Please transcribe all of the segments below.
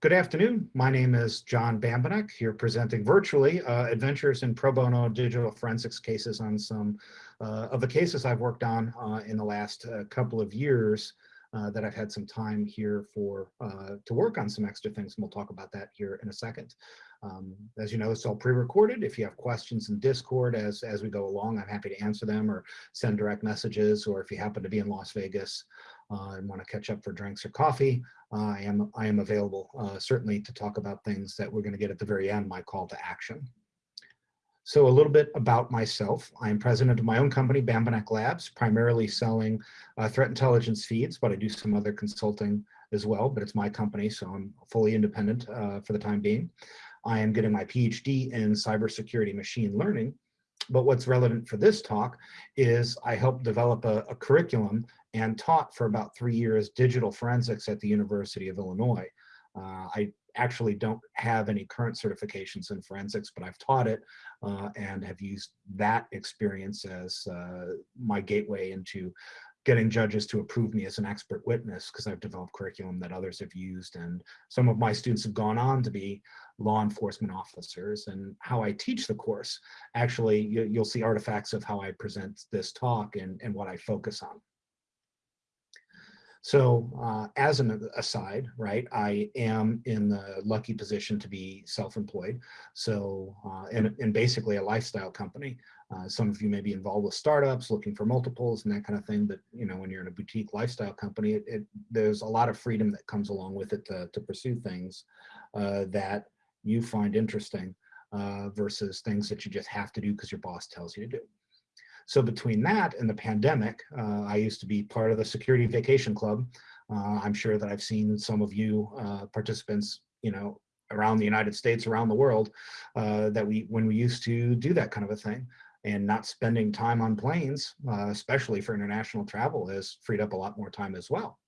Good afternoon. My name is John Bambenek here presenting virtually uh, adventures in pro bono digital forensics cases on some uh, of the cases I've worked on uh, in the last uh, couple of years uh, that I've had some time here for uh, to work on some extra things. And we'll talk about that here in a second. Um, as you know, it's all pre-recorded. If you have questions in Discord as, as we go along, I'm happy to answer them or send direct messages. Or if you happen to be in Las Vegas uh, and want to catch up for drinks or coffee, uh, I am I am available uh, certainly to talk about things that we're going to get at the very end, my call to action. So a little bit about myself. I'm president of my own company, Bambenek Labs, primarily selling uh, threat intelligence feeds, but I do some other consulting as well, but it's my company, so I'm fully independent uh, for the time being. I am getting my PhD in cybersecurity machine learning, but what's relevant for this talk is I helped develop a, a curriculum and taught for about three years digital forensics at the University of Illinois. Uh, I actually don't have any current certifications in forensics, but I've taught it uh, and have used that experience as uh, my gateway into getting judges to approve me as an expert witness because I've developed curriculum that others have used and some of my students have gone on to be law enforcement officers and how I teach the course. Actually, you, will see artifacts of how I present this talk and, and what I focus on. So uh, as an aside, right, I am in the lucky position to be self-employed. So, uh, and, basically a lifestyle company. Uh, some of you may be involved with startups, looking for multiples and that kind of thing. But, you know, when you're in a boutique lifestyle company, it, it there's a lot of freedom that comes along with it to, to pursue things uh, that you find interesting uh, versus things that you just have to do because your boss tells you to do. So between that and the pandemic, uh, I used to be part of the Security Vacation Club. Uh, I'm sure that I've seen some of you uh, participants, you know, around the United States, around the world, uh, that we, when we used to do that kind of a thing and not spending time on planes, uh, especially for international travel has freed up a lot more time as well.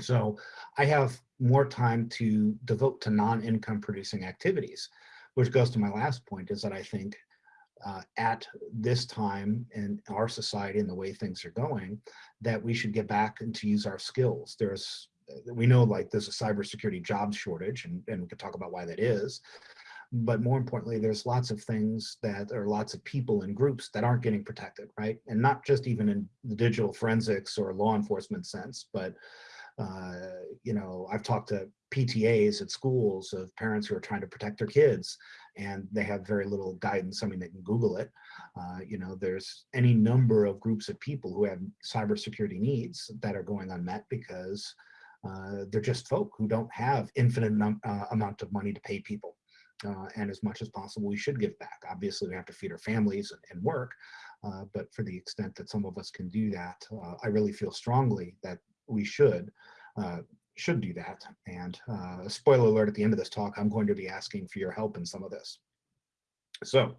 So I have more time to devote to non-income producing activities, which goes to my last point is that I think uh, at this time in our society and the way things are going, that we should get back and to use our skills. There's, we know like there's a cybersecurity jobs shortage and, and we could talk about why that is. But more importantly, there's lots of things that are lots of people and groups that aren't getting protected, right? And not just even in the digital forensics or law enforcement sense, but uh, you know, I've talked to PTAs at schools of parents who are trying to protect their kids and they have very little guidance. I mean, they can Google it. Uh, you know, there's any number of groups of people who have cybersecurity needs that are going unmet because uh, they're just folk who don't have infinite uh, amount of money to pay people. Uh, and as much as possible, we should give back. Obviously, we have to feed our families and, and work, uh, but for the extent that some of us can do that, uh, I really feel strongly that we should should do that. And uh, spoiler alert, at the end of this talk, I'm going to be asking for your help in some of this. So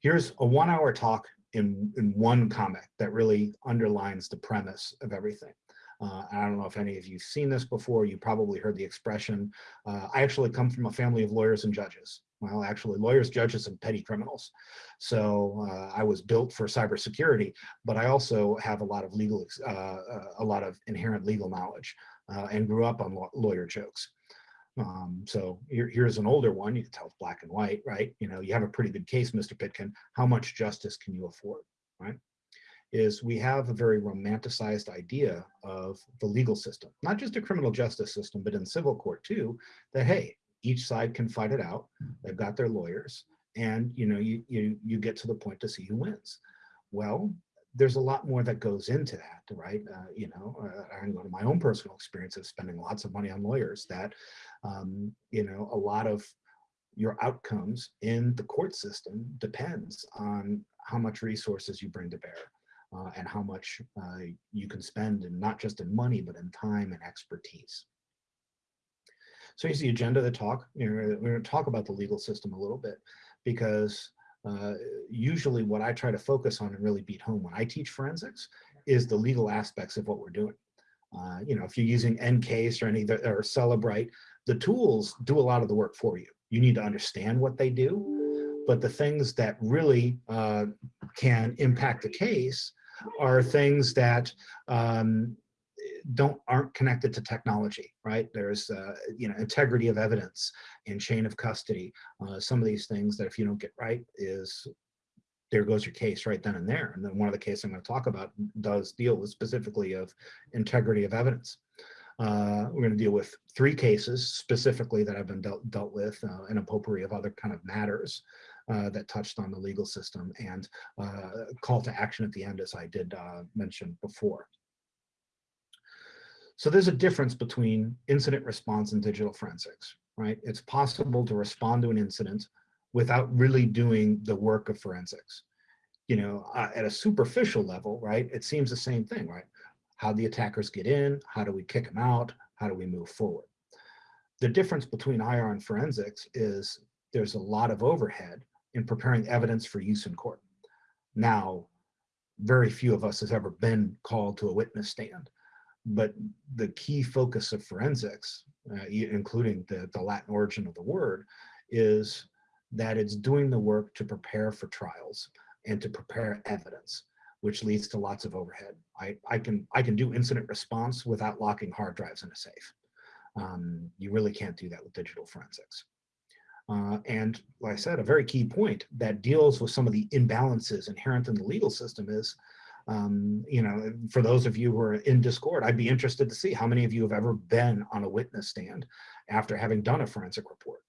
here's a one hour talk in, in one comic that really underlines the premise of everything. Uh, I don't know if any of you've seen this before. You probably heard the expression. Uh, I actually come from a family of lawyers and judges. Well, actually, lawyers, judges, and petty criminals. So uh, I was built for cybersecurity, but I also have a lot of legal, uh, uh, a lot of inherent legal knowledge uh, and grew up on lawyer jokes. Um, so here, here's an older one. You can tell it's black and white, right? You know, you have a pretty good case, Mr. Pitkin. How much justice can you afford, right? Is we have a very romanticized idea of the legal system, not just a criminal justice system, but in civil court too, that, hey, each side can fight it out. They've got their lawyers and, you know, you, you, you get to the point to see who wins. Well, there's a lot more that goes into that, right? Uh, you know, uh, I go to my own personal experience of spending lots of money on lawyers that, um, you know, a lot of your outcomes in the court system depends on how much resources you bring to bear uh, and how much uh, you can spend and not just in money, but in time and expertise. So here's the agenda of the talk. You know, we're going to talk about the legal system a little bit because uh, usually what I try to focus on and really beat home when I teach forensics is the legal aspects of what we're doing. Uh, you know, if you're using EnCase or any or Cellebrite, the tools do a lot of the work for you. You need to understand what they do, but the things that really uh, can impact the case are things that um, don't aren't connected to technology, right? There's uh, you know integrity of evidence and chain of custody. Uh, some of these things that if you don't get right is there goes your case right then and there. And then one of the cases I'm going to talk about does deal with specifically of integrity of evidence. Uh, we're going to deal with three cases specifically that have been dealt, dealt with uh, and a potpourri of other kind of matters uh, that touched on the legal system and uh, call to action at the end as I did uh, mention before. So there's a difference between incident response and digital forensics, right? It's possible to respond to an incident without really doing the work of forensics. You know, uh, at a superficial level, right, it seems the same thing, right? How do the attackers get in, how do we kick them out, how do we move forward? The difference between IR and forensics is there's a lot of overhead in preparing evidence for use in court. Now, very few of us has ever been called to a witness stand, but the key focus of forensics, uh, including the, the Latin origin of the word, is that it's doing the work to prepare for trials and to prepare evidence, which leads to lots of overhead. I, I, can, I can do incident response without locking hard drives in a safe. Um, you really can't do that with digital forensics. Uh, and like I said, a very key point that deals with some of the imbalances inherent in the legal system is, um, you know, for those of you who are in Discord, I'd be interested to see how many of you have ever been on a witness stand after having done a forensic report.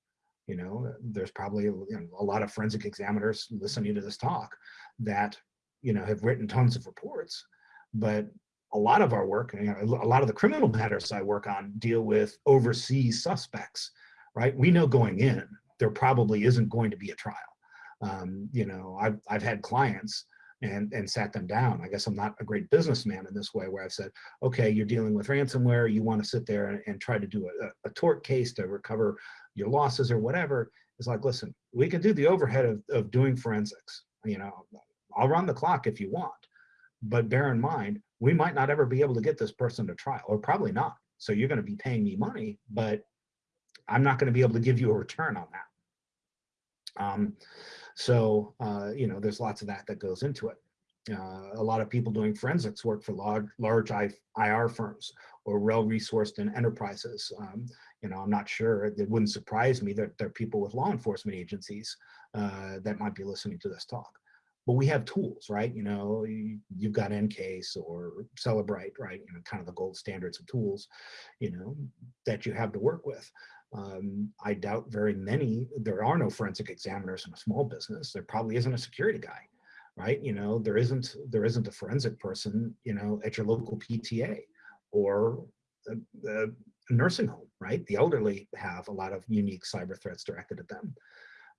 You know, there's probably you know, a lot of forensic examiners listening to this talk that, you know, have written tons of reports, but a lot of our work, you know, a lot of the criminal matters I work on deal with overseas suspects, right? We know going in, there probably isn't going to be a trial. Um, you know, I've, I've had clients and, and sat them down. I guess I'm not a great businessman in this way where I've said, okay, you're dealing with ransomware. You want to sit there and, and try to do a, a, tort case to recover your losses or whatever. It's like, listen, we can do the overhead of, of doing forensics. You know, I'll run the clock if you want, but bear in mind, we might not ever be able to get this person to trial or probably not. So you're going to be paying me money, but I'm not going to be able to give you a return on that. Um, so, uh, you know, there's lots of that that goes into it. Uh, a lot of people doing forensics work for large, large IR firms or well-resourced enterprises. Um, you know, I'm not sure, it wouldn't surprise me that there are people with law enforcement agencies uh, that might be listening to this talk. But we have tools, right? You know, you, have got EnCase or Cellebrite, right? You know, kind of the gold standards of tools, you know, that you have to work with. Um, I doubt very many, there are no forensic examiners in a small business. There probably isn't a security guy, right? You know, there isn't, there isn't a forensic person, you know, at your local PTA or a, a nursing home, right? The elderly have a lot of unique cyber threats directed at them.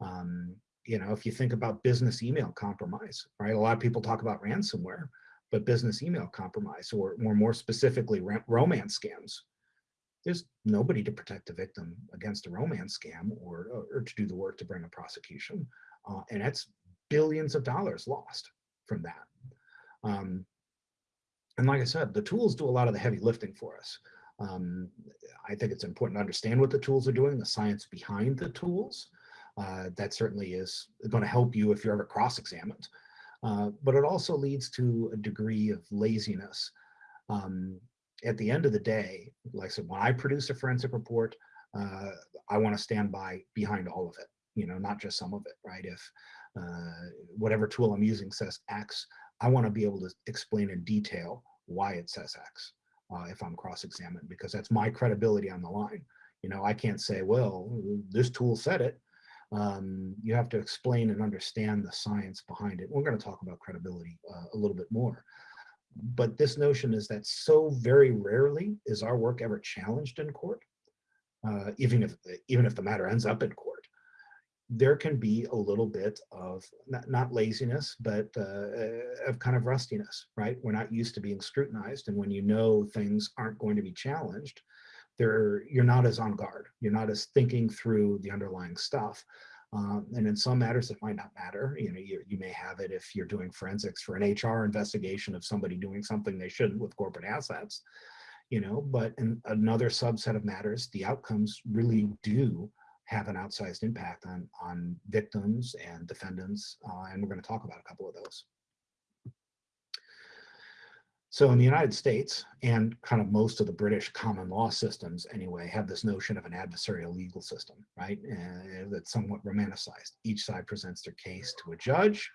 Um, you know, if you think about business email compromise, right? A lot of people talk about ransomware, but business email compromise or more, more specifically romance scams there's nobody to protect the victim against a romance scam or, or to do the work to bring a prosecution. Uh, and that's billions of dollars lost from that. Um, and like I said, the tools do a lot of the heavy lifting for us. Um, I think it's important to understand what the tools are doing, the science behind the tools. Uh, that certainly is going to help you if you're ever cross-examined. Uh, but it also leads to a degree of laziness. Um, at the end of the day, like I said, when I produce a forensic report, uh, I want to stand by behind all of it, you know, not just some of it, right? If uh, whatever tool I'm using says X, I want to be able to explain in detail why it says X uh, if I'm cross-examined, because that's my credibility on the line. You know, I can't say, well, this tool said it. Um, you have to explain and understand the science behind it. We're going to talk about credibility uh, a little bit more but this notion is that so very rarely is our work ever challenged in court, uh, even if even if the matter ends up in court. There can be a little bit of not, not laziness, but uh, of kind of rustiness, right? We're not used to being scrutinized, and when you know things aren't going to be challenged, there you're not as on guard. You're not as thinking through the underlying stuff. Um, and in some matters, it might not matter. You know, you, you may have it if you're doing forensics for an HR investigation of somebody doing something they shouldn't with corporate assets, you know, but in another subset of matters, the outcomes really do have an outsized impact on, on victims and defendants. Uh, and we're going to talk about a couple of those. So in the United States and kind of most of the British common law systems anyway, have this notion of an adversarial legal system, right? And that's somewhat romanticized. Each side presents their case to a judge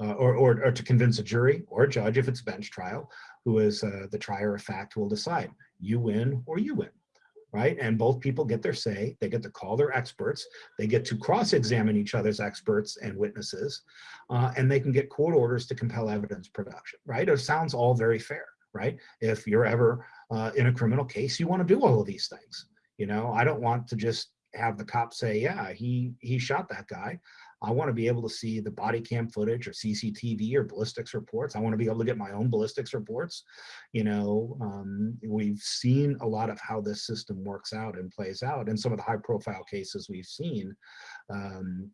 uh, or, or, or, to convince a jury or a judge if it's a bench trial, who is uh, the trier of fact will decide you win or you win, right? And both people get their say, they get to call their experts, they get to cross-examine each other's experts and witnesses, uh, and they can get court orders to compel evidence production, right? It sounds all very fair, right? If you're ever uh, in a criminal case, you wanna do all of these things. You know, I don't want to just have the cop say, yeah, he, he shot that guy. I want to be able to see the body cam footage or CCTV or ballistics reports. I want to be able to get my own ballistics reports. You know, um, we've seen a lot of how this system works out and plays out. And some of the high profile cases we've seen um,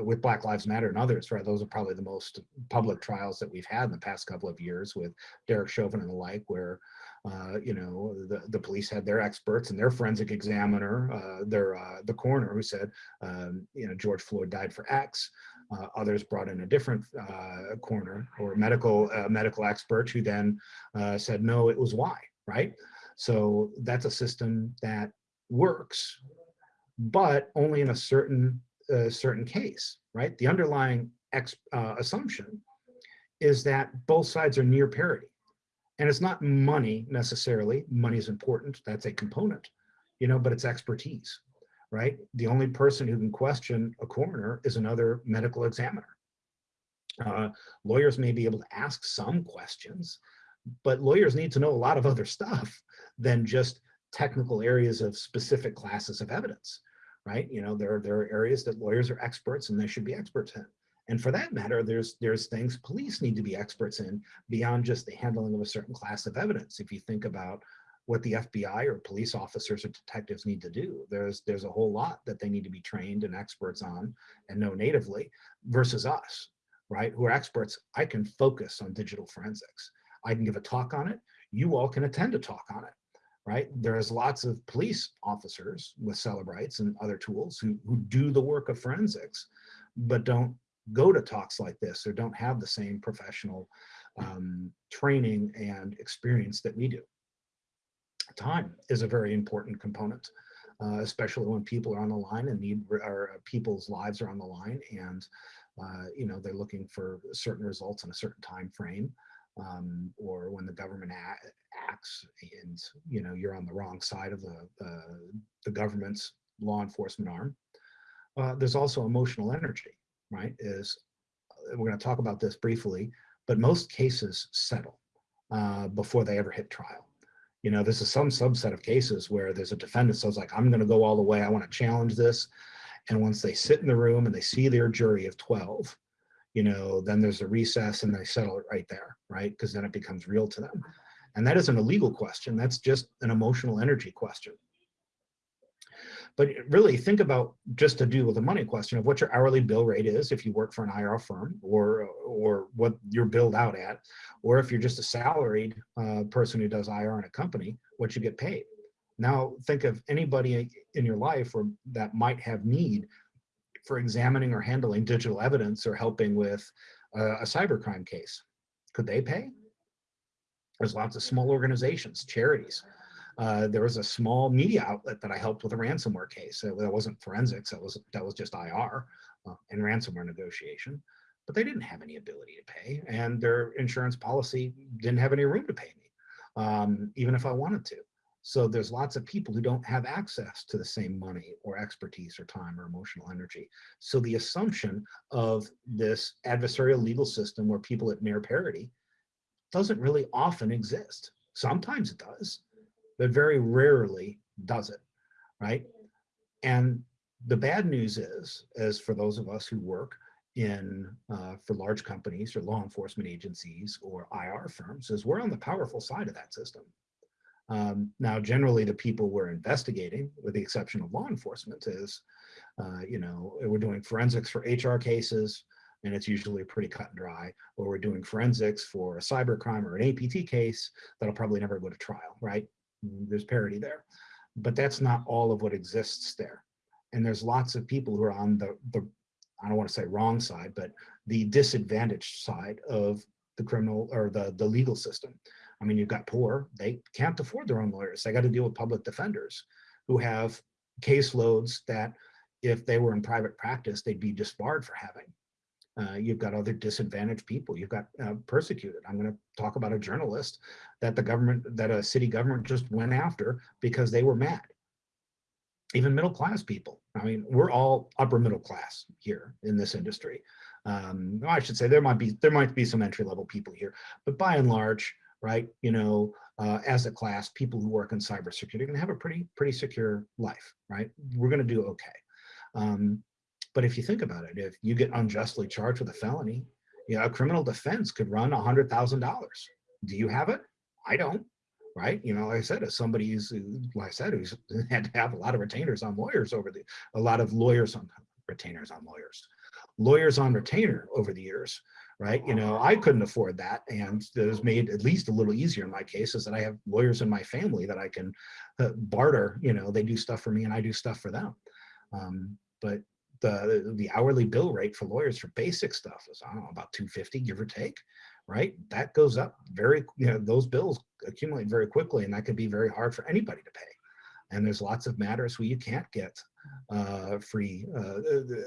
with Black Lives Matter and others, right? Those are probably the most public trials that we've had in the past couple of years with Derek Chauvin and the like, where uh, you know, the, the police had their experts and their forensic examiner, uh, their uh, the coroner who said, um, you know, George Floyd died for X. Uh, others brought in a different uh, coroner or medical uh, medical expert who then said, no, it was Y, right? So that's a system that works, but only in a certain certain case, right? The underlying assumption is that both sides are near parity and it's not money necessarily. Money is important. That's a component, you know, but it's expertise, right? The only person who can question a coroner is another medical examiner. Uh, lawyers may be able to ask some questions, but lawyers need to know a lot of other stuff than just technical areas of specific classes of evidence, right? You know, there, there are areas that lawyers are experts and they should be experts in. And for that matter, there's there's things police need to be experts in beyond just the handling of a certain class of evidence. If you think about what the FBI or police officers or detectives need to do, there's there's a whole lot that they need to be trained and experts on and know natively versus us, right? Who are experts. I can focus on digital forensics. I can give a talk on it. You all can attend a talk on it right? There's lots of police officers with Cellebrites and other tools who, who do the work of forensics, but don't go to talks like this or don't have the same professional um, training and experience that we do. Time is a very important component, uh, especially when people are on the line and need or uh, people's lives are on the line and uh, you know they're looking for certain results in a certain time frame um, or when the government acts and you know you're on the wrong side of the the government's law enforcement arm. Uh, there's also emotional energy right, is uh, we're going to talk about this briefly, but most cases settle uh, before they ever hit trial. You know, this is some subset of cases where there's a defendant says like, I'm going to go all the way. I want to challenge this. And once they sit in the room and they see their jury of 12, you know, then there's a recess and they settle it right there, right? Because then it becomes real to them. And that isn't a legal question. That's just an emotional energy question. But really think about just to do with the money question of what your hourly bill rate is if you work for an IR firm or, or what you're billed out at, or if you're just a salaried uh, person who does IR in a company, what you get paid. Now think of anybody in your life or that might have need for examining or handling digital evidence or helping with a cybercrime case. Could they pay? There's lots of small organizations, charities, uh, there was a small media outlet that I helped with a ransomware case. that wasn't forensics, that was, that was just IR uh, and ransomware negotiation. But they didn't have any ability to pay and their insurance policy didn't have any room to pay me, um, even if I wanted to. So there's lots of people who don't have access to the same money or expertise or time or emotional energy. So the assumption of this adversarial legal system where people at near parity doesn't really often exist. Sometimes it does, but very rarely does it, right? And the bad news is, as for those of us who work in uh, for large companies or law enforcement agencies or IR firms, is we're on the powerful side of that system. Um, now, generally, the people we're investigating, with the exception of law enforcement, is, uh, you know, we're doing forensics for HR cases, and it's usually pretty cut and dry, or we're doing forensics for a cyber crime or an APT case that'll probably never go to trial, right? There's parity there. But that's not all of what exists there. And there's lots of people who are on the, the I don't want to say wrong side, but the disadvantaged side of the criminal or the, the legal system. I mean, you've got poor, they can't afford their own lawyers. They got to deal with public defenders who have caseloads that if they were in private practice, they'd be disbarred for having. Uh, you've got other disadvantaged people. You've got uh, persecuted. I'm going to talk about a journalist that the government, that a city government just went after because they were mad. Even middle class people. I mean, we're all upper middle class here in this industry. Um, I should say there might be there might be some entry level people here, but by and large, right? You know, uh, as a class, people who work in cybersecurity can have a pretty pretty secure life, right? We're going to do okay. Um, but if you think about it, if you get unjustly charged with a felony, you know, a criminal defense could run a hundred thousand dollars. Do you have it? I don't, right? You know, like I said, as somebody who's, like I said, who's had to have a lot of retainers on lawyers over the, a lot of lawyers on retainers on lawyers, lawyers on retainer over the years, right? You know, I couldn't afford that. And it was made at least a little easier in my case is that I have lawyers in my family that I can uh, barter, you know, they do stuff for me and I do stuff for them. Um, but the, the hourly bill rate for lawyers for basic stuff is, I don't know, about 250, give or take, right? That goes up very, you know, those bills accumulate very quickly and that could be very hard for anybody to pay. And there's lots of matters where you can't get uh, free, uh,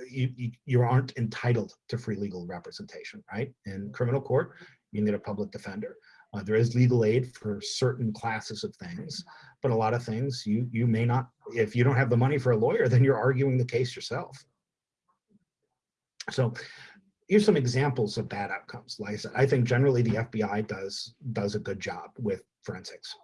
you, you, you aren't entitled to free legal representation, right? In criminal court, you need a public defender. Uh, there is legal aid for certain classes of things, but a lot of things you you may not, if you don't have the money for a lawyer, then you're arguing the case yourself. So here's some examples of bad outcomes. Like I said, I think generally the FBI does does a good job with forensics.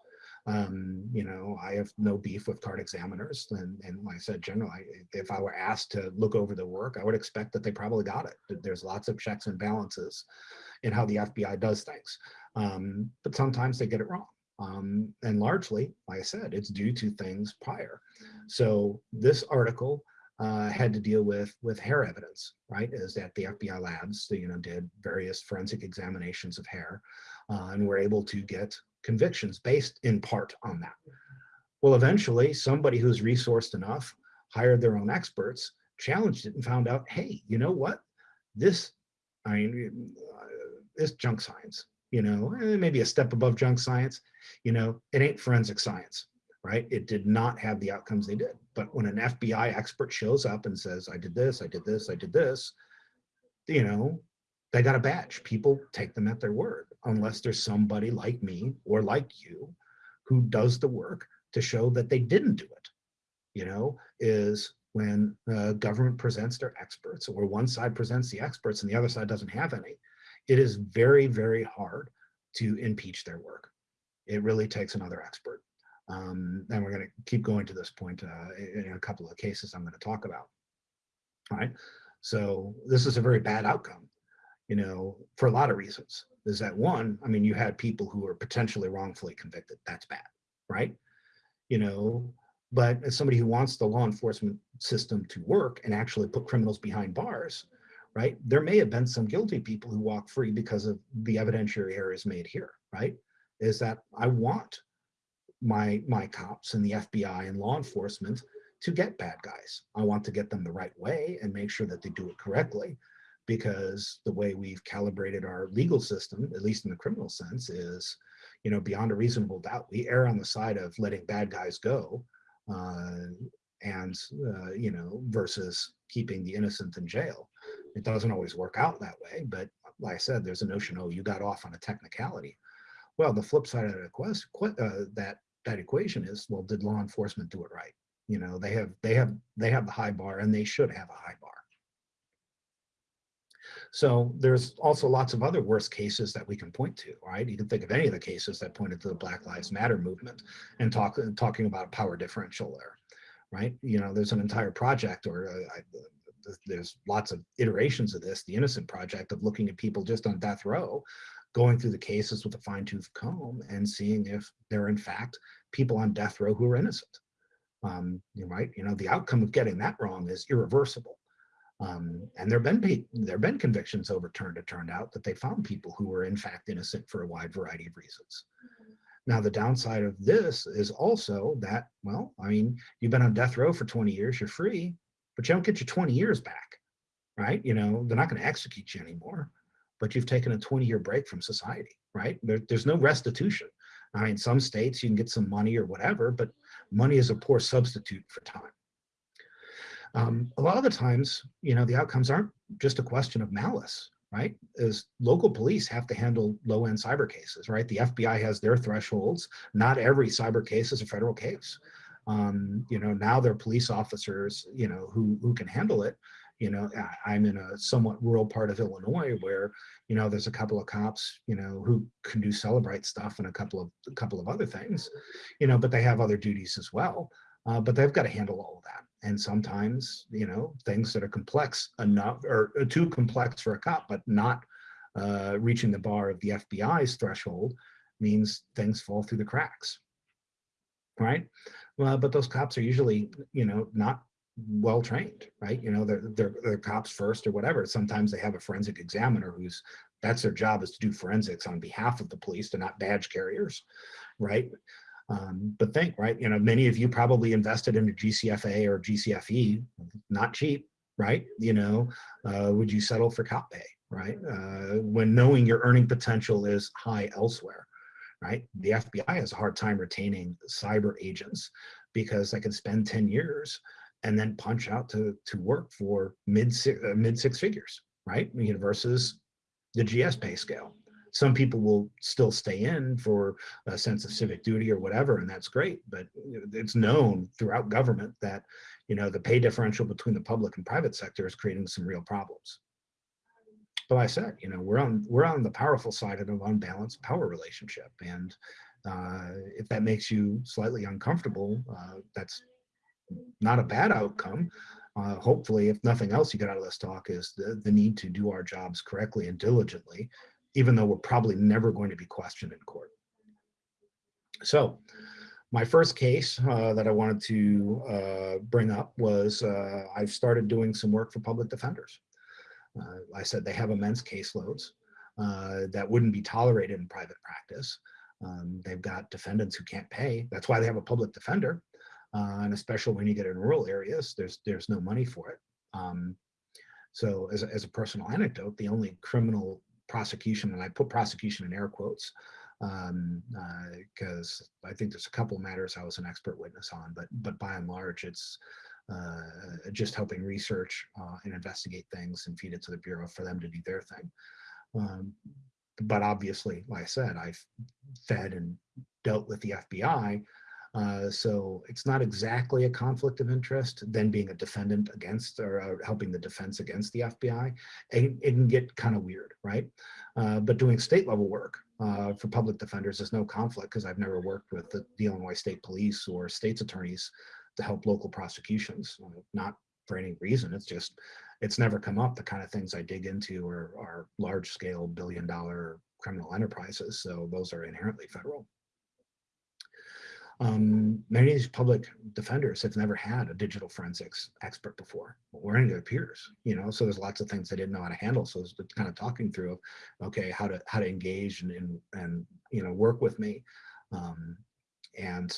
Um, you know, I have no beef with CART examiners. And, and like I said, generally, if I were asked to look over the work, I would expect that they probably got it. There's lots of checks and balances in how the FBI does things. Um, but sometimes they get it wrong. Um, and largely, like I said, it's due to things prior. So this article uh, had to deal with with hair evidence, right? Is that the FBI labs, you know, did various forensic examinations of hair, uh, and were able to get convictions based in part on that. Well, eventually, somebody who's resourced enough hired their own experts, challenged it, and found out, hey, you know what? This, I mean, uh, this junk science. You know, maybe a step above junk science. You know, it ain't forensic science right? It did not have the outcomes they did. But when an FBI expert shows up and says, I did this, I did this, I did this, you know, they got a badge. People take them at their word, unless there's somebody like me or like you who does the work to show that they didn't do it. You know, is when uh, government presents their experts or one side presents the experts and the other side doesn't have any, it is very, very hard to impeach their work. It really takes another expert. Um, and we're going to keep going to this point uh, in a couple of cases I'm going to talk about. All right. So this is a very bad outcome, you know, for a lot of reasons. Is that one, I mean, you had people who were potentially wrongfully convicted. That's bad, right? You know, but as somebody who wants the law enforcement system to work and actually put criminals behind bars, right? There may have been some guilty people who walk free because of the evidentiary errors made here, right? Is that I want my my cops and the FBI and law enforcement to get bad guys. I want to get them the right way and make sure that they do it correctly because the way we've calibrated our legal system, at least in the criminal sense, is, you know, beyond a reasonable doubt, we err on the side of letting bad guys go uh, and, uh, you know, versus keeping the innocent in jail. It doesn't always work out that way, but like I said, there's a notion, oh, you got off on a technicality. Well, the flip side of the quest, uh, that that equation is, well, did law enforcement do it right? You know, they have they have they have the high bar and they should have a high bar. So there's also lots of other worst cases that we can point to, right? You can think of any of the cases that pointed to the Black Lives Matter movement and talk talking about power differential there, right? You know, there's an entire project or uh, I, there's lots of iterations of this, the Innocent Project of looking at people just on death row going through the cases with a fine tooth comb and seeing if there are in fact people on death row who are innocent. Um, you right, you know, the outcome of getting that wrong is irreversible. Um, and there have been there have been convictions overturned. It turned out that they found people who were in fact innocent for a wide variety of reasons. Now the downside of this is also that well, I mean, you've been on death row for 20 years, you're free, but you don't get your 20 years back, right? You know, they're not going to execute you anymore but you've taken a 20 year break from society, right? There, there's no restitution. I mean, some states you can get some money or whatever, but money is a poor substitute for time. Um, a lot of the times, you know, the outcomes aren't just a question of malice, right? Is local police have to handle low-end cyber cases, right? The FBI has their thresholds. Not every cyber case is a federal case. Um, you know, now there are police officers, you know, who, who can handle it. You know, I'm in a somewhat rural part of Illinois where, you know, there's a couple of cops, you know, who can do Cellebrite stuff and a couple of a couple of other things, you know, but they have other duties as well. Uh, but they've got to handle all of that. And sometimes, you know, things that are complex enough or uh, too complex for a cop, but not uh, reaching the bar of the FBI's threshold means things fall through the cracks, right? Well, but those cops are usually, you know, not well trained, right? You know, they're, they're, they're cops first or whatever. Sometimes they have a forensic examiner who's that's their job is to do forensics on behalf of the police. They're not badge carriers, right? Um, but think, right? You know, many of you probably invested in a GCFA or GCFE, not cheap, right? You know, uh, would you settle for cop pay, right? Uh, when knowing your earning potential is high elsewhere, right? The FBI has a hard time retaining cyber agents because they can spend 10 years and then punch out to, to work for mid six, uh, mid six figures, right? Versus the GS pay scale. Some people will still stay in for a sense of civic duty or whatever, and that's great. But it's known throughout government that, you know, the pay differential between the public and private sector is creating some real problems. But I said, you know, we're on we're on the powerful side of an unbalanced power relationship, and uh, if that makes you slightly uncomfortable, uh, that's not a bad outcome. Uh, hopefully, if nothing else you get out of this talk is the, the need to do our jobs correctly and diligently, even though we're probably never going to be questioned in court. So my first case uh, that I wanted to uh, bring up was uh, I've started doing some work for public defenders. Uh, I said they have immense caseloads uh, that wouldn't be tolerated in private practice. Um, they've got defendants who can't pay. That's why they have a public defender uh, and especially when you get in rural areas, there's there's no money for it. Um, so as a, as a personal anecdote, the only criminal prosecution, and I put prosecution in air quotes, because um, uh, I think there's a couple of matters I was an expert witness on, but but by and large, it's uh, just helping research uh, and investigate things and feed it to the bureau for them to do their thing. Um, but obviously, like I said, I've fed and dealt with the FBI uh, so it's not exactly a conflict of interest, then being a defendant against or uh, helping the defense against the FBI, it, it can get kind of weird, right? Uh, but doing state level work uh, for public defenders is no conflict because I've never worked with the, the, Illinois State Police or state's attorneys to help local prosecutions, uh, not for any reason. It's just, it's never come up. The kind of things I dig into are, are large scale billion dollar criminal enterprises. So those are inherently federal um, many of these public defenders have never had a digital forensics expert before or any of their peers, you know, so there's lots of things they didn't know how to handle. So it's kind of talking through, okay, how to, how to engage and, and, and you know, work with me. Um, and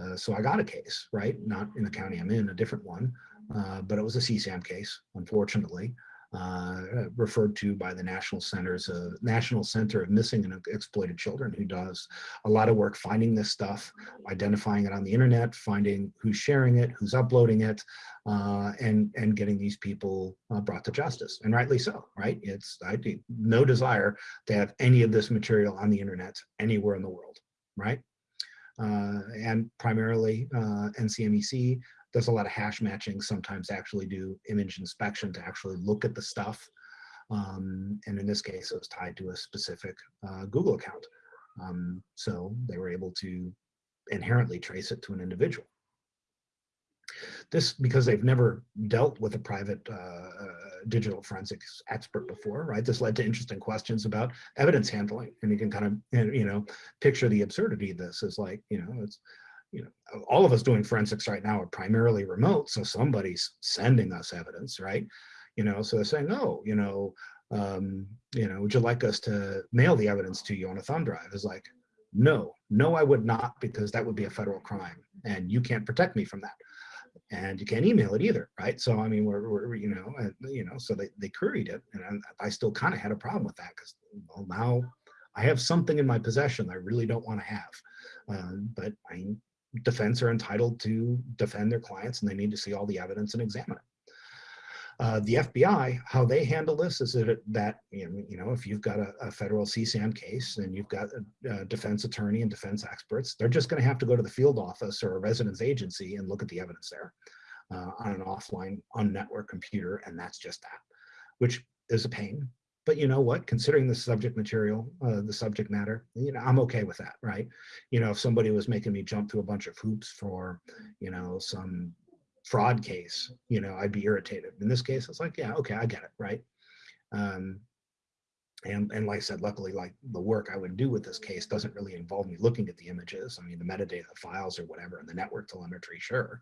uh, so I got a case, right? Not in the county I'm in, a different one, uh, but it was a CSAM case, unfortunately uh, referred to by the National Centers, uh, National Center of Missing and Exploited Children, who does a lot of work finding this stuff, identifying it on the internet, finding who's sharing it, who's uploading it, uh, and and getting these people uh, brought to justice, and rightly so, right? It's I no desire to have any of this material on the internet anywhere in the world, right? Uh, and primarily uh, NCMEC does a lot of hash matching, sometimes actually do image inspection to actually look at the stuff. Um, and in this case, it was tied to a specific uh, Google account. Um, so they were able to inherently trace it to an individual. This because they've never dealt with a private uh, uh, digital forensics expert before, right? This led to interesting questions about evidence handling, and you can kind of you know picture the absurdity of this is like you know it's you know, all of us doing forensics right now are primarily remote, so somebody's sending us evidence, right? You know, so they're saying, oh, you know, um, you know, would you like us to mail the evidence to you on a thumb drive? Is like, no, no, I would not, because that would be a federal crime, and you can't protect me from that. And you can't email it either, right? So I mean, we're, we're you know, and, you know, so they they queried it, and I, I still kind of had a problem with that because well, now I have something in my possession I really don't want to have. Uh, but I defense are entitled to defend their clients and they need to see all the evidence and examine it. Uh, the FBI, how they handle this is that, that you know, if you've got a, a federal CSAM case and you've got a, a, defense attorney and defense experts, they're just going to have to go to the field office or a residence agency and look at the evidence there uh, on an offline, on-network computer, and that's just that, which is a pain. But you know what? Considering the subject material, uh, the subject matter, you know, I'm okay with that, right? You know, if somebody was making me jump through a bunch of hoops for, you know, some fraud case, you know, I'd be irritated. In this case, it's like, yeah, okay, I get it, right? Um, and, and like I said, luckily, like the work I would do with this case doesn't really involve me looking at the images. I mean, the metadata the files or whatever, and the network telemetry, sure.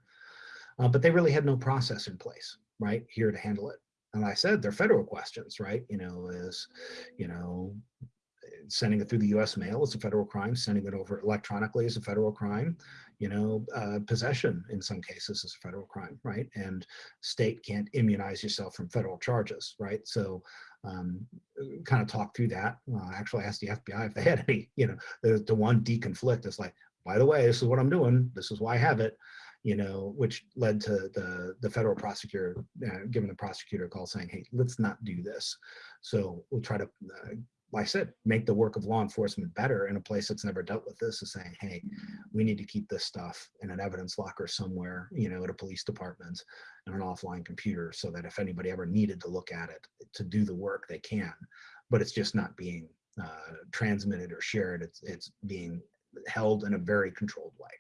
Uh, but they really had no process in place, right, here to handle it. And I said, they're federal questions, right? You know, is, you know, sending it through the US mail is a federal crime, sending it over electronically is a federal crime, you know, uh, possession in some cases is a federal crime, right? And state can't immunize yourself from federal charges, right? So um, kind of talk through that. Uh, actually asked the FBI if they had any, you know, the, the one deconflict is like, by the way, this is what I'm doing. This is why I have it you know, which led to the, the federal prosecutor uh, giving the prosecutor a call saying, hey, let's not do this. So we'll try to, uh, like I said, make the work of law enforcement better in a place that's never dealt with this is saying, hey, we need to keep this stuff in an evidence locker somewhere, you know, at a police department and an offline computer so that if anybody ever needed to look at it to do the work, they can, but it's just not being uh, transmitted or shared. It's, it's being held in a very controlled way.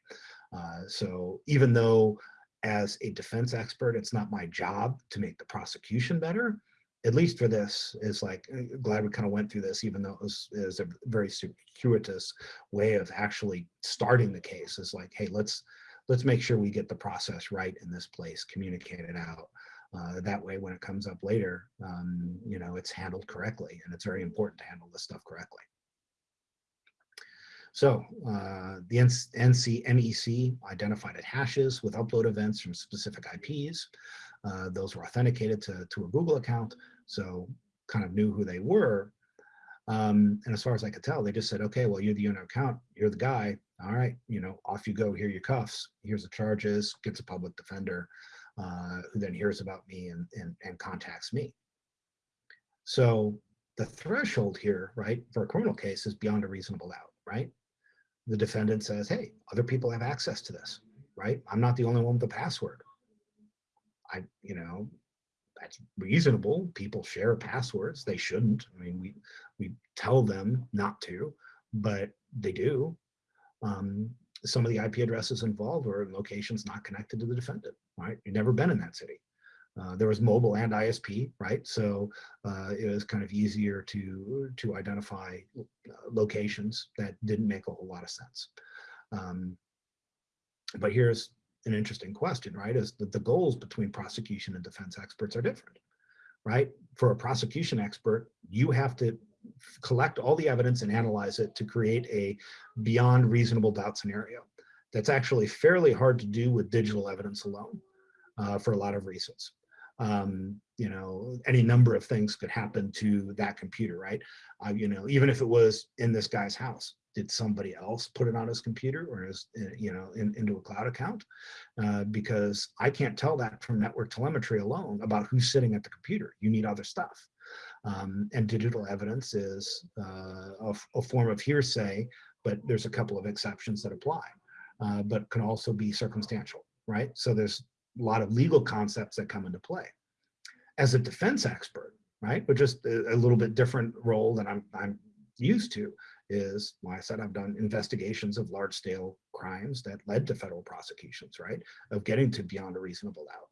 Uh, so even though as a defense expert, it's not my job to make the prosecution better, at least for this is like, uh, glad we kind of went through this, even though it was, it was a very circuitous way of actually starting the case is like, hey, let's, let's make sure we get the process right in this place, communicate it out. Uh, that way, when it comes up later, um, you know, it's handled correctly. And it's very important to handle this stuff correctly. So uh, the NCMEC identified at hashes with upload events from specific IPs. Uh, those were authenticated to, to a Google account, so kind of knew who they were. Um, and as far as I could tell, they just said, okay, well, you're the owner account, you're the guy, all right, you know, off you go, here your cuffs, here's the charges, gets a public defender, uh, who then hears about me and, and, and contacts me. So the threshold here, right, for a criminal case is beyond a reasonable doubt, right? The defendant says, hey, other people have access to this, right? I'm not the only one with the password. I, you know, that's reasonable. People share passwords. They shouldn't. I mean, we, we tell them not to, but they do. Um, some of the IP addresses involved are in locations not connected to the defendant, right? You've never been in that city. Uh, there was mobile and ISP, right? So uh, it was kind of easier to to identify uh, locations that didn't make a whole lot of sense. Um, but here's an interesting question, right? Is that the goals between prosecution and defense experts are different, right? For a prosecution expert, you have to collect all the evidence and analyze it to create a beyond reasonable doubt scenario. That's actually fairly hard to do with digital evidence alone uh, for a lot of reasons um, you know, any number of things could happen to that computer, right? Uh, you know, even if it was in this guy's house, did somebody else put it on his computer or his, uh, you know, in, into a cloud account? Uh, because I can't tell that from network telemetry alone about who's sitting at the computer. You need other stuff. Um, and digital evidence is uh, a, a, form of hearsay, but there's a couple of exceptions that apply, uh, but can also be circumstantial, right? So there's lot of legal concepts that come into play. As a defense expert, right, but just a, a little bit different role than I'm, I'm used to is, like I said, I've done investigations of large scale crimes that led to federal prosecutions, right, of getting to beyond a reasonable doubt.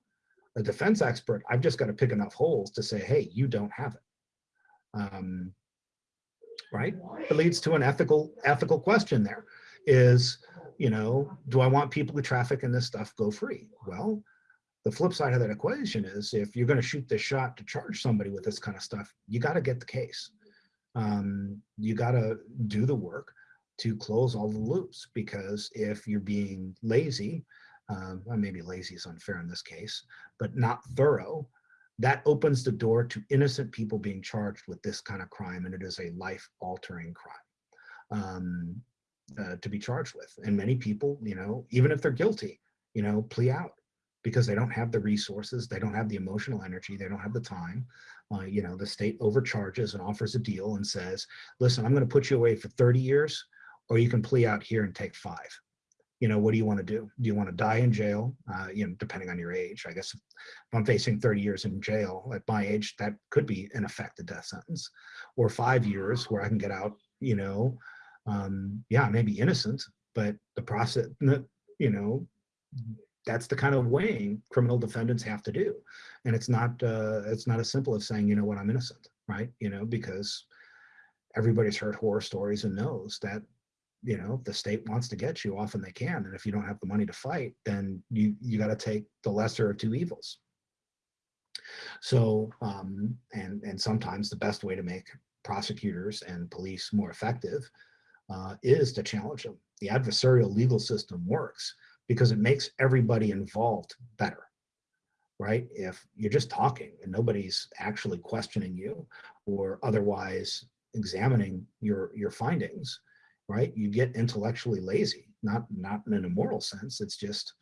A defense expert, I've just got to pick enough holes to say, hey, you don't have it. Um, right? It leads to an ethical ethical question there is, you know, do I want people who traffic in this stuff go free? Well, the flip side of that equation is if you're going to shoot this shot to charge somebody with this kind of stuff, you got to get the case. Um, you got to do the work to close all the loops because if you're being lazy, um, maybe lazy is unfair in this case, but not thorough, that opens the door to innocent people being charged with this kind of crime and it is a life altering crime, um, uh, to be charged with. And many people, you know, even if they're guilty, you know, plea out because they don't have the resources, they don't have the emotional energy, they don't have the time. Uh, you know, the state overcharges and offers a deal and says, listen, I'm going to put you away for 30 years, or you can plea out here and take five. You know, what do you want to do? Do you want to die in jail? Uh, you know, depending on your age, I guess if I'm facing 30 years in jail at my age, that could be in effect a death sentence or five years where I can get out, you know, um, yeah, maybe innocent, but the process, you know, that's the kind of weighing criminal defendants have to do. And it's not, uh, it's not as simple as saying, you know what, I'm innocent, right? You know, because everybody's heard horror stories and knows that, you know, the state wants to get you, often they can. And if you don't have the money to fight, then you, you got to take the lesser of two evils. So, um, and, and sometimes the best way to make prosecutors and police more effective uh, is to challenge them. The adversarial legal system works because it makes everybody involved better, right? If you're just talking and nobody's actually questioning you or otherwise examining your, your findings, right? You get intellectually lazy, not, not in an immoral sense. It's just,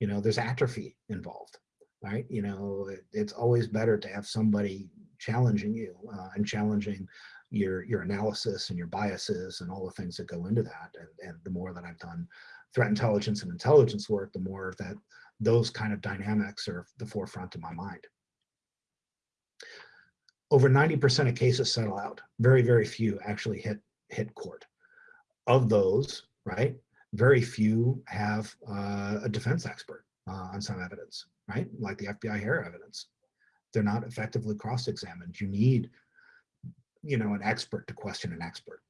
you know, there's atrophy involved, right? You know, it, it's always better to have somebody challenging you uh, and challenging your your analysis and your biases and all the things that go into that. And, and the more that I've done threat intelligence and intelligence work, the more that those kind of dynamics are the forefront of my mind. Over 90% of cases settle out. Very, very few actually hit, hit court. Of those, right, very few have uh, a defense expert uh, on some evidence, right? Like the FBI hair evidence. They're not effectively cross-examined. You need, you know, an expert to question an expert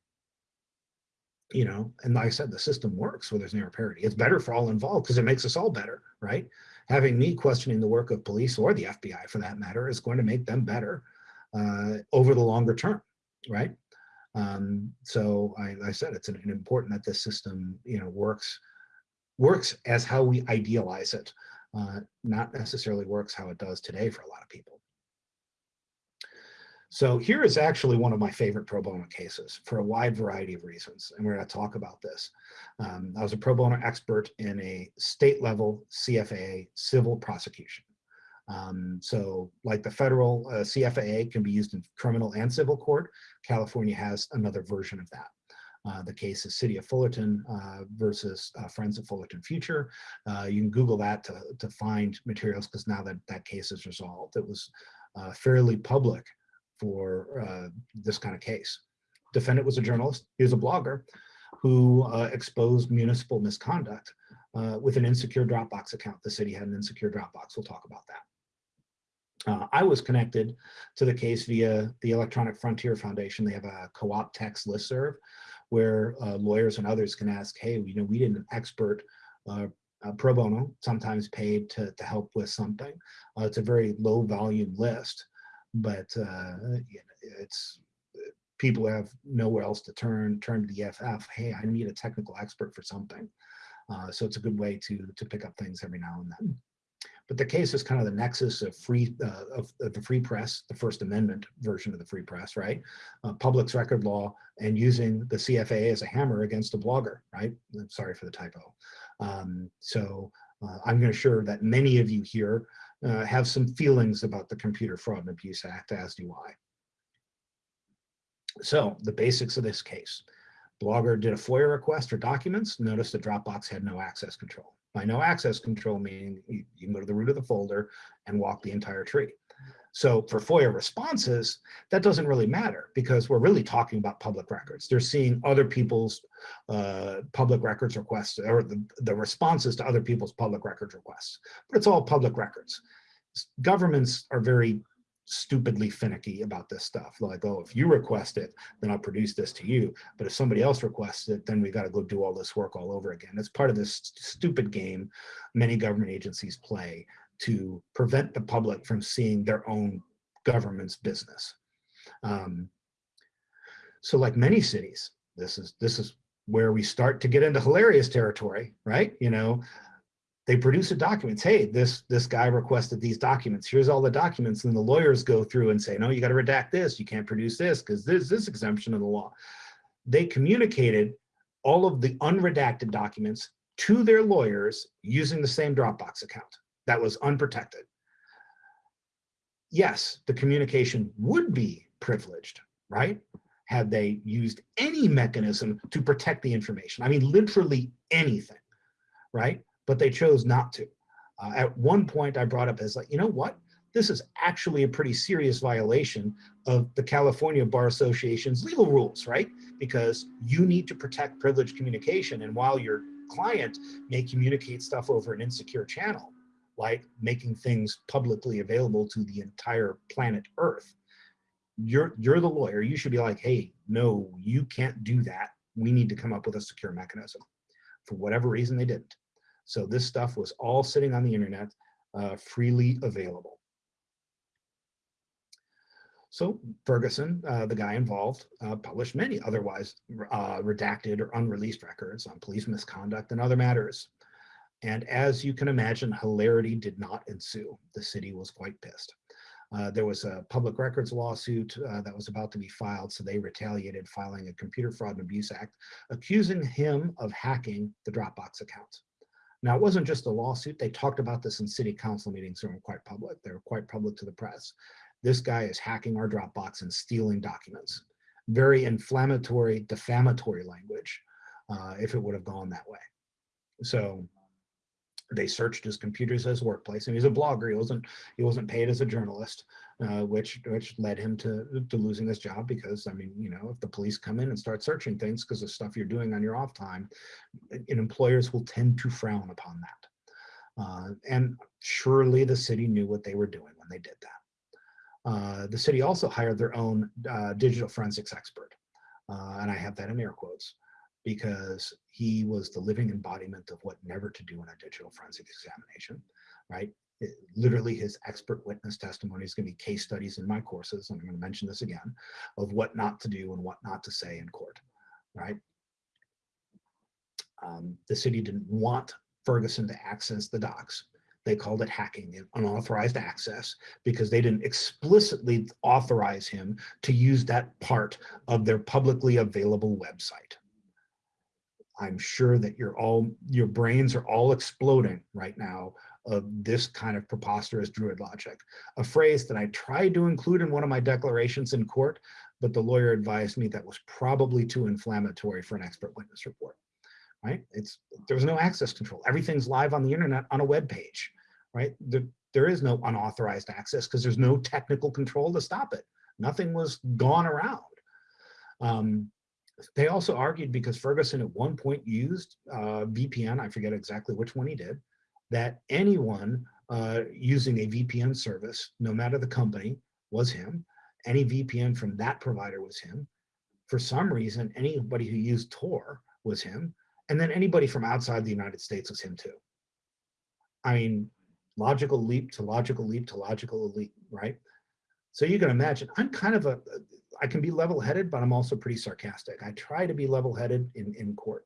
you know, and like I said, the system works where there's near parity. It's better for all involved because it makes us all better, right? Having me questioning the work of police or the FBI for that matter is going to make them better uh, over the longer term, right? Um, so I, I, said it's an, an important that this system, you know, works works as how we idealize it, uh, not necessarily works how it does today for a lot of people. So here is actually one of my favorite pro bono cases for a wide variety of reasons, and we're going to talk about this. Um, I was a pro bono expert in a state level CFAA civil prosecution. Um, so like the federal uh, CFAA can be used in criminal and civil court, California has another version of that. Uh, the case is City of Fullerton uh, versus uh, Friends of Fullerton Future. Uh, you can Google that to, to find materials because now that that case is resolved. It was uh, fairly public for uh, this kind of case. Defendant was a journalist, he was a blogger who uh, exposed municipal misconduct uh, with an insecure Dropbox account. The city had an insecure Dropbox, we'll talk about that. Uh, I was connected to the case via the Electronic Frontier Foundation. They have a co-op text listserv where uh, lawyers and others can ask, hey, you know, we did an expert uh, pro bono, sometimes paid to, to help with something. it's a very low volume list but uh, it's people have nowhere else to turn, turn to the EFF. Hey, I need a technical expert for something. Uh, so it's a good way to, to pick up things every now and then. But the case is kind of the nexus of free uh, of, of, the free press, the First Amendment version of the free press, right? Uh, public's record law and using the CFAA as a hammer against a blogger, right? I'm sorry for the typo. Um, so uh, I'm going to sure that many of you here uh, have some feelings about the Computer Fraud and Abuse Act, as do I. So the basics of this case. Blogger did a FOIA request for documents, noticed the Dropbox had no access control. By no access control meaning you, you can go to the root of the folder and walk the entire tree. So for FOIA responses, that doesn't really matter because we're really talking about public records. They're seeing other people's uh, public records requests or the, the responses to other people's public records requests, but it's all public records. Governments are very stupidly finicky about this stuff. Like, oh, if you request it, then I'll produce this to you. But if somebody else requests it, then we got to go do all this work all over again. It's part of this stupid game many government agencies play to prevent the public from seeing their own government's business. Um, so like many cities, this is, this is where we start to get into hilarious territory, right? You know, they produce a document. Hey, this this guy requested these documents. Here's all the documents, and the lawyers go through and say, no, you got to redact this. You can't produce this because there's this exemption in the law. they communicated all of the unredacted documents to their lawyers using the same Dropbox account that was unprotected. Yes, the communication would be privileged, right? Had they used any mechanism to protect the information. I mean, literally anything, right? But they chose not to. Uh, at one point I brought up as like, you know what? This is actually a pretty serious violation of the California Bar Association's legal rules, right? Because you need to protect privileged communication. And while your client may communicate stuff over an insecure channel, like making things publicly available to the entire planet Earth, you're, you're the lawyer. You should be like, hey, no, you can't do that. We need to come up with a secure mechanism. For whatever reason, they didn't. So this stuff was all sitting on the internet, uh, freely available. So Ferguson, uh, the guy involved, uh, published many otherwise uh, redacted or unreleased records on police misconduct and other matters. And as you can imagine, hilarity did not ensue. The city was quite pissed. Uh, there was a public records lawsuit uh, that was about to be filed, so they retaliated, filing a Computer Fraud and Abuse Act, accusing him of hacking the Dropbox account. Now, it wasn't just a lawsuit. They talked about this in city council meetings that were quite public. They were quite public to the press. This guy is hacking our Dropbox and stealing documents. Very inflammatory, defamatory language, uh, if it would have gone that way. So they searched his computers his workplace and he's a blogger. He wasn't he wasn't paid as a journalist uh, which which led him to to losing his job because i mean you know if the police come in and start searching things because of stuff you're doing on your off time and employers will tend to frown upon that. Uh, and surely the city knew what they were doing when they did that. Uh, the city also hired their own uh, digital forensics expert. Uh, and i have that in air quotes because he was the living embodiment of what never to do in a digital forensic examination, right? It, literally his expert witness testimony is going to be case studies in my courses, and I'm going to mention this again, of what not to do and what not to say in court, right? Um, the city didn't want Ferguson to access the docs. They called it hacking, unauthorized access, because they didn't explicitly authorize him to use that part of their publicly available website. I'm sure that you're all, your brains are all exploding right now of this kind of preposterous druid logic. A phrase that I tried to include in one of my declarations in court, but the lawyer advised me that was probably too inflammatory for an expert witness report, right? It's, there was no access control. Everything's live on the internet on a web page, right? There, there is no unauthorized access because there's no technical control to stop it. Nothing was gone around. Um, they also argued because Ferguson at one point used uh, VPN, I forget exactly which one he did, that anyone uh, using a VPN service, no matter the company, was him. Any VPN from that provider was him. For some reason, anybody who used Tor was him. And then anybody from outside the United States was him too. I mean, logical leap to logical leap to logical leap, right? So you can imagine, I'm kind of a, I can be level-headed, but I'm also pretty sarcastic. I try to be level-headed in, in court.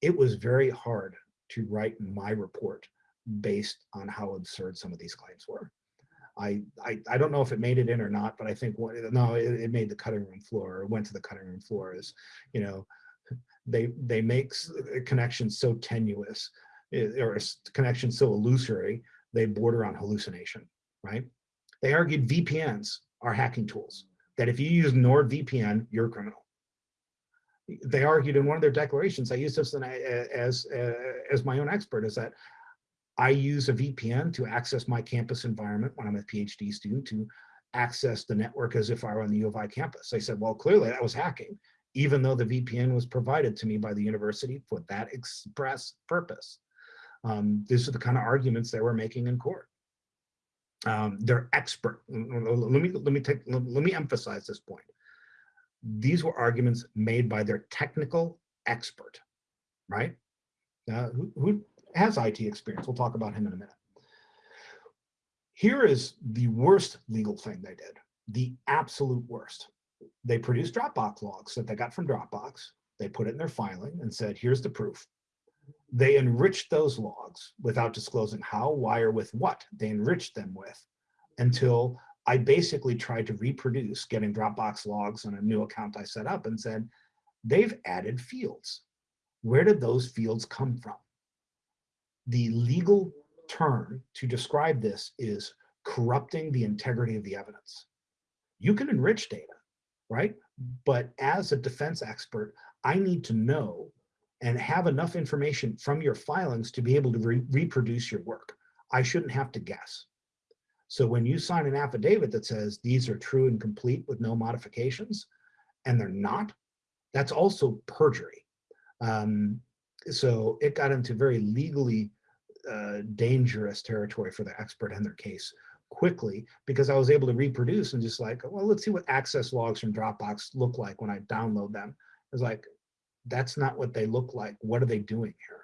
It was very hard to write my report based on how absurd some of these claims were. I, I, I don't know if it made it in or not, but I think what, no, it, it made the cutting room floor or went to the cutting room floor is, you know, they they make connections so tenuous eh, or connections so illusory, they border on hallucination, right? They argued VPNs are hacking tools that if you use NordVPN, you're a criminal. They argued in one of their declarations, I use this as, as my own expert, is that I use a VPN to access my campus environment when I'm a PhD student to access the network as if I were on the U of I campus. I said, well, clearly that was hacking, even though the VPN was provided to me by the university for that express purpose. Um, these are the kind of arguments they were making in court um, they're expert. Let me let me take let me emphasize this point. These were arguments made by their technical expert, right? Uh, who, who has IT experience? We'll talk about him in a minute. Here is the worst legal thing they did, the absolute worst. They produced Dropbox logs that they got from Dropbox. They put it in their filing and said, here's the proof. They enriched those logs without disclosing how, why, or with what they enriched them with until I basically tried to reproduce getting Dropbox logs on a new account I set up and said, they've added fields. Where did those fields come from? The legal term to describe this is corrupting the integrity of the evidence. You can enrich data, right? But as a defense expert, I need to know and have enough information from your filings to be able to re reproduce your work. I shouldn't have to guess. So when you sign an affidavit that says these are true and complete with no modifications, and they're not, that's also perjury. Um, so it got into very legally uh, dangerous territory for the expert in their case quickly because I was able to reproduce and just like, well, let's see what access logs from Dropbox look like when I download them. It's like, that's not what they look like. What are they doing here?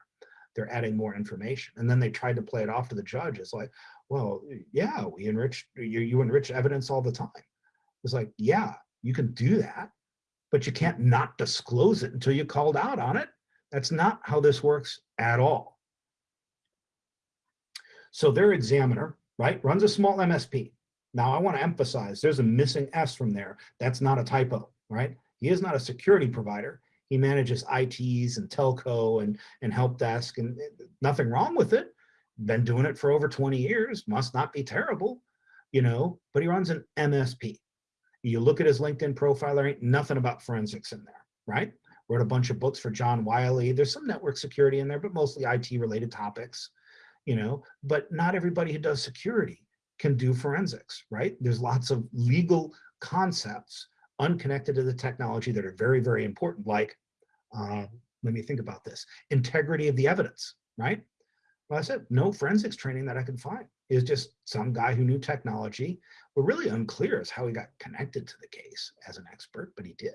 They're adding more information. And then they tried to play it off to the judge. It's like, well, yeah, we enrich, you, you enrich evidence all the time. It's like, yeah, you can do that, but you can't not disclose it until you called out on it. That's not how this works at all. So their examiner, right, runs a small MSP. Now I want to emphasize there's a missing S from there. That's not a typo, right? He is not a security provider. He manages ITs and telco and, and help desk and eh, nothing wrong with it. Been doing it for over 20 years, must not be terrible, you know, but he runs an MSP. You look at his LinkedIn profile, there ain't nothing about forensics in there, right? Wrote a bunch of books for John Wiley. There's some network security in there, but mostly IT related topics you know, but not everybody who does security can do forensics, right? There's lots of legal concepts unconnected to the technology that are very, very important, like, uh, let me think about this, integrity of the evidence, right? Well, I said, no forensics training that I could find. Is just some guy who knew technology, but really unclear as how he got connected to the case as an expert, but he did.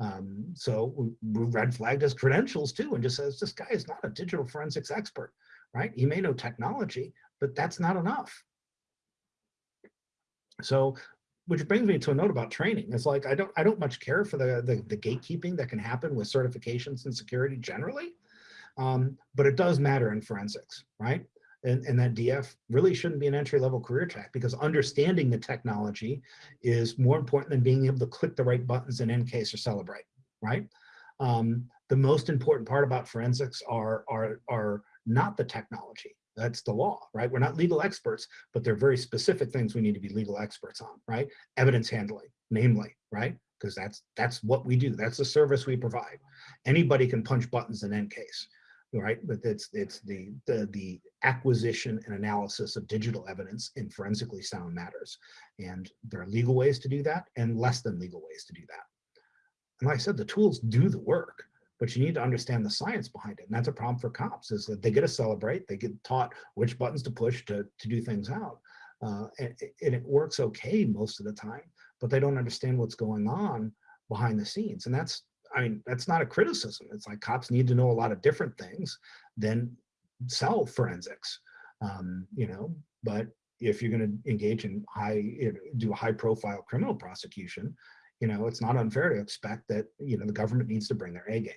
Um, so we red flagged his credentials too and just says, this guy is not a digital forensics expert right? He may know technology, but that's not enough. So, which brings me to a note about training. It's like, I don't, I don't much care for the, the, the gatekeeping that can happen with certifications and security generally, um, but it does matter in forensics, right? And, and, that DF really shouldn't be an entry level career track because understanding the technology is more important than being able to click the right buttons in EnCase or Cellebrite, right? Um, the most important part about forensics are, are, are not the technology. That's the law, right? We're not legal experts, but there are very specific things we need to be legal experts on, right? Evidence handling, namely, right? Because that's that's what we do. That's the service we provide. Anybody can punch buttons in case, right? But it's it's the the the acquisition and analysis of digital evidence in forensically sound matters, and there are legal ways to do that and less than legal ways to do that. And like I said, the tools do the work but you need to understand the science behind it. And that's a problem for cops is that they get to Cellebrite, they get taught which buttons to push to, to do things out. Uh, and, and it works okay most of the time, but they don't understand what's going on behind the scenes. And that's, I mean, that's not a criticism. It's like cops need to know a lot of different things than cell forensics, um, you know, but if you're going to engage in high, do a high profile criminal prosecution, you know, it's not unfair to expect that, you know, the government needs to bring their A game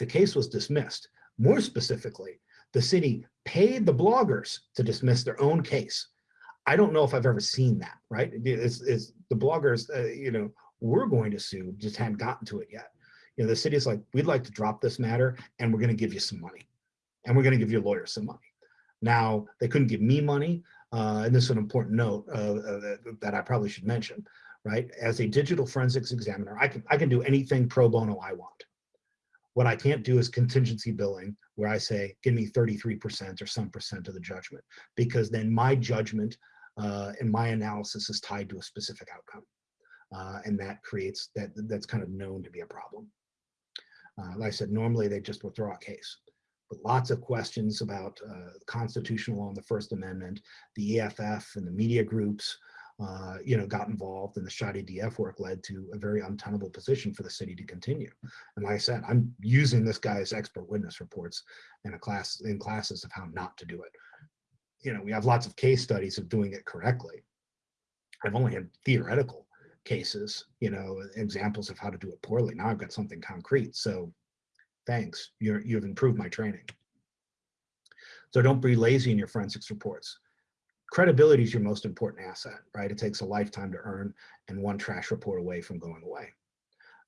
the case was dismissed. More specifically, the city paid the bloggers to dismiss their own case. I don't know if I've ever seen that, right? It's, it's the bloggers, uh, you know, we're going to sue, just hadn't gotten to it yet. You know, the city's like, we'd like to drop this matter and we're going to give you some money and we're going to give your lawyers some money. Now, they couldn't give me money, uh, and this is an important note uh, uh, that, that I probably should mention, right? As a digital forensics examiner, I can, I can do anything pro bono I want. What I can't do is contingency billing where I say, give me 33% or some percent of the judgment, because then my judgment uh, and my analysis is tied to a specific outcome. Uh, and that creates, that that's kind of known to be a problem. Uh, like I said, normally they just withdraw a case, but lots of questions about uh, constitutional and the First Amendment, the EFF and the media groups, uh, you know, got involved and the shoddy DF work led to a very untenable position for the city to continue. And like I said, I'm using this guy's expert witness reports in a class in classes of how not to do it. You know, we have lots of case studies of doing it correctly. I've only had theoretical cases, you know, examples of how to do it poorly. Now I've got something concrete. So thanks, you're, you've improved my training. So don't be lazy in your forensics reports credibility is your most important asset, right? It takes a lifetime to earn and one trash report away from going away.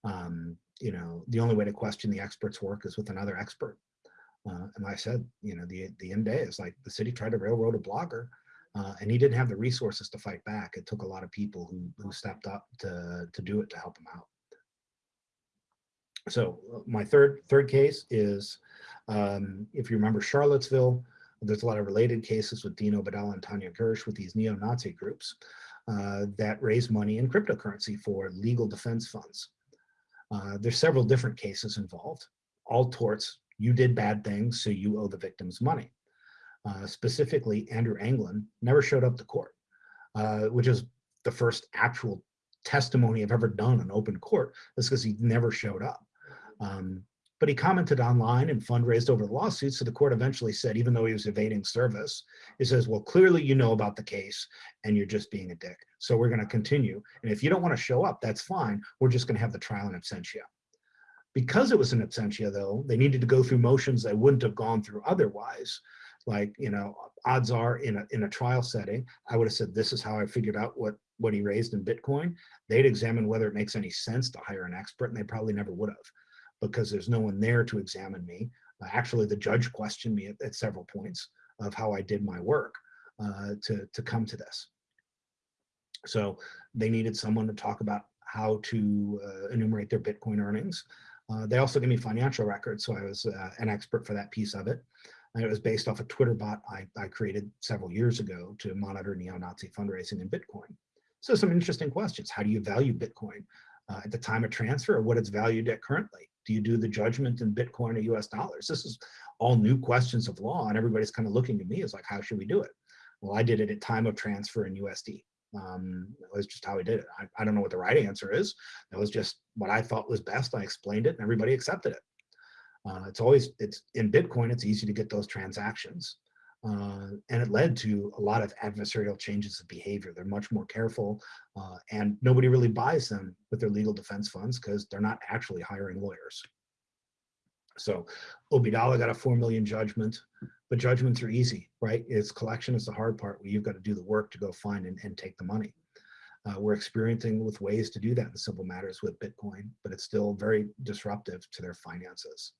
Um, you know, the only way to question the expert's work is with another expert. Uh, and like I said, you know, the, the end day is like the city tried to railroad a blogger uh, and he didn't have the resources to fight back. It took a lot of people who, who stepped up to, to do it to help him out. So uh, my third third case is, um, if you remember Charlottesville, there's a lot of related cases with Dean Obeidallah and Tanya Gersh with these neo-Nazi groups uh, that raise money in cryptocurrency for legal defense funds. Uh, there's several different cases involved, all torts. You did bad things, so you owe the victims money. Uh, specifically, Andrew Anglin never showed up to court, uh, which is the first actual testimony I've ever done in open court. That's because he never showed up. Um, but he commented online and fundraised over the lawsuit. So the court eventually said, even though he was evading service, it says, well, clearly you know about the case and you're just being a dick. So we're going to continue. And if you don't want to show up, that's fine. We're just going to have the trial in absentia. Because it was an absentia, though, they needed to go through motions they wouldn't have gone through otherwise. Like, you know, odds are in a, in a trial setting, I would have said, this is how I figured out what, what he raised in Bitcoin. They'd examine whether it makes any sense to hire an expert, and they probably never would have because there's no one there to examine me. Uh, actually, the judge questioned me at, at, several points of how I did my work uh, to, to come to this. So they needed someone to talk about how to uh, enumerate their Bitcoin earnings. Uh, they also gave me financial records, so I was uh, an expert for that piece of it. And it was based off a Twitter bot I, I created several years ago to monitor neo-Nazi fundraising in Bitcoin. So some interesting questions. How do you value Bitcoin uh, at the time of transfer or what it's valued at currently? Do you do the judgment in Bitcoin or US dollars? This is all new questions of law and everybody's kind of looking at me as like, how should we do it? Well, I did it at time of transfer in USD. Um, it was just how we did it. I, I don't know what the right answer is. That was just what I thought was best. I explained it and everybody accepted it. Uh, it's always, it's in Bitcoin, it's easy to get those transactions. Uh, and it led to a lot of adversarial changes of behavior. They're much more careful uh, and nobody really buys them with their legal defense funds because they're not actually hiring lawyers. So Obeidallah got a 4 million judgment, but judgments are easy, right? It's collection is the hard part where you've got to do the work to go find and, and take the money. Uh, we're experiencing with ways to do that in civil matters with Bitcoin, but it's still very disruptive to their finances.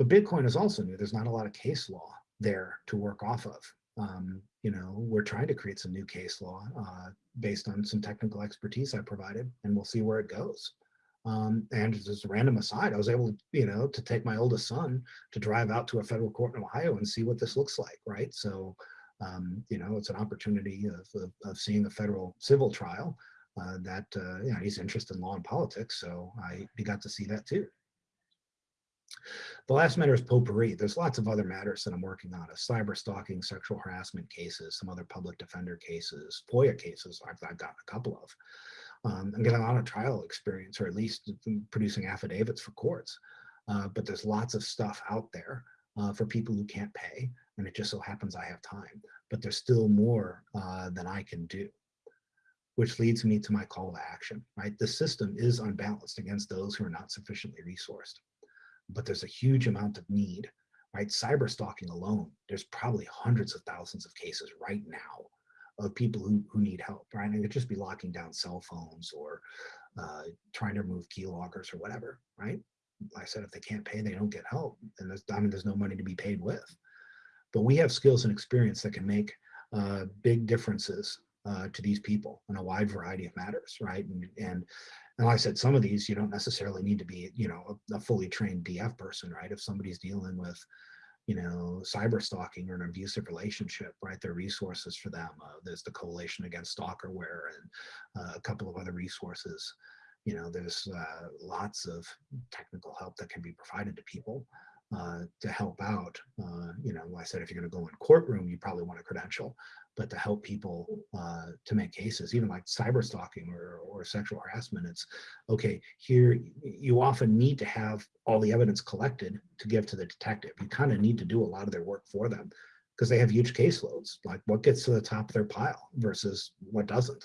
But Bitcoin is also new. There's not a lot of case law there to work off of. Um, you know, we're trying to create some new case law uh, based on some technical expertise I provided, and we'll see where it goes. Um, and just a random aside, I was able you know, to take my oldest son to drive out to a federal court in Ohio and see what this looks like, right? So, um, you know, it's an opportunity of, of, of seeing a federal civil trial uh, that, uh, you know, he's interested in law and politics, so I he got to see that too. The last matter is potpourri. There's lots of other matters that I'm working on, a cyber stalking, sexual harassment cases, some other public defender cases, FOIA cases I've, I've gotten a couple of. Um, I'm getting a lot of trial experience, or at least producing affidavits for courts. Uh, but there's lots of stuff out there uh, for people who can't pay, and it just so happens I have time. But there's still more uh, than I can do, which leads me to my call to action, right? The system is unbalanced against those who are not sufficiently resourced but there's a huge amount of need, right? Cyber stalking alone, there's probably hundreds of thousands of cases right now of people who, who need help, right? And it just be locking down cell phones or uh, trying to remove key keyloggers or whatever, right? Like I said, if they can't pay, they don't get help. And there's, I mean, there's no money to be paid with. But we have skills and experience that can make uh, big differences uh, to these people in a wide variety of matters, right? And, and and like I said, some of these you don't necessarily need to be, you know, a, a fully trained DF person, right? If somebody's dealing with, you know, cyber stalking or an abusive relationship, right? There are resources for them. Uh, there's the Coalition Against Stalkerware and uh, a couple of other resources. You know, there's uh, lots of technical help that can be provided to people uh, to help out. Uh, you know, like I said, if you're going to go in courtroom, you probably want a credential but to help people uh, to make cases, even like cyber stalking or, or sexual harassment, it's okay, here you often need to have all the evidence collected to give to the detective. You kind of need to do a lot of their work for them because they have huge caseloads, like what gets to the top of their pile versus what doesn't.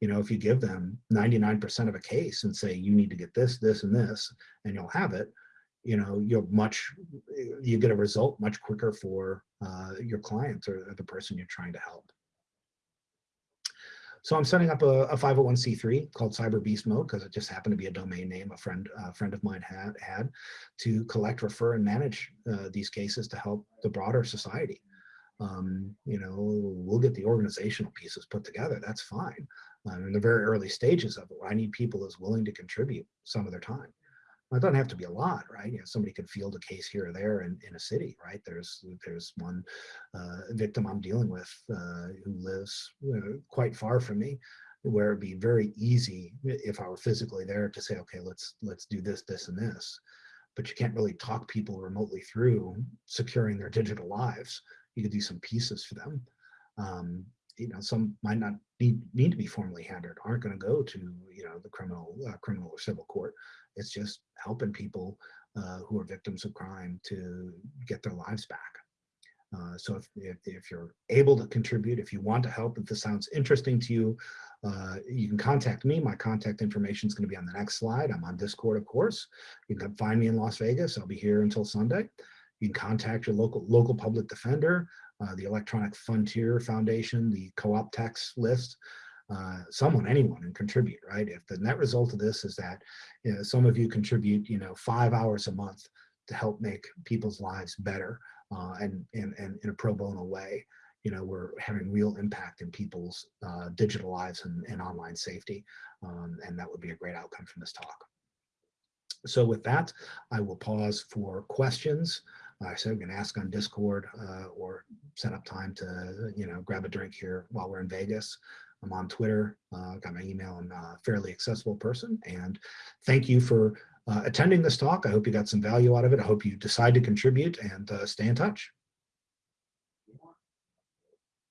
You know, if you give them 99% of a case and say, you need to get this, this, and this, and you'll have it, you know, you're much, you get a result much quicker for uh, your client or the person you're trying to help. So I'm setting up a, a 501c3 called Cyber Beast Mode because it just happened to be a domain name a friend a friend of mine had had to collect, refer, and manage uh, these cases to help the broader society. Um, you know, we'll get the organizational pieces put together. That's fine. Um, in the very early stages of it, I need people as willing to contribute some of their time. It doesn't have to be a lot, right? You know, somebody could field a case here or there in, in a city, right? There's there's one uh, victim I'm dealing with uh, who lives know, quite far from me, where it'd be very easy if I were physically there to say, okay, let's let's do this, this, and this. But you can't really talk people remotely through securing their digital lives. You could do some pieces for them. Um, you know, some might not need, need to be formally handled, aren't going to go to, you know, the criminal, uh, criminal or civil court. It's just helping people uh, who are victims of crime to get their lives back. Uh, so if, if, if, you're able to contribute, if you want to help, if this sounds interesting to you, uh, you can contact me. My contact information is going to be on the next slide. I'm on Discord, of course. You can find me in Las Vegas. I'll be here until Sunday. You can contact your local local public defender, uh, the Electronic Frontier Foundation, the co-op tax list uh, someone, anyone, and contribute, right? If the net result of this is that you know, some of you contribute, you know, five hours a month to help make people's lives better uh, and, and, and in a pro bono way, you know, we're having real impact in people's uh, digital lives and, and online safety. Um, and that would be a great outcome from this talk. So with that, I will pause for questions. I said, we can ask on Discord uh, or set up time to, you know, grab a drink here while we're in Vegas. I'm on Twitter, uh, got my email and a fairly accessible person. And thank you for uh, attending this talk. I hope you got some value out of it. I hope you decide to contribute and uh, stay in touch.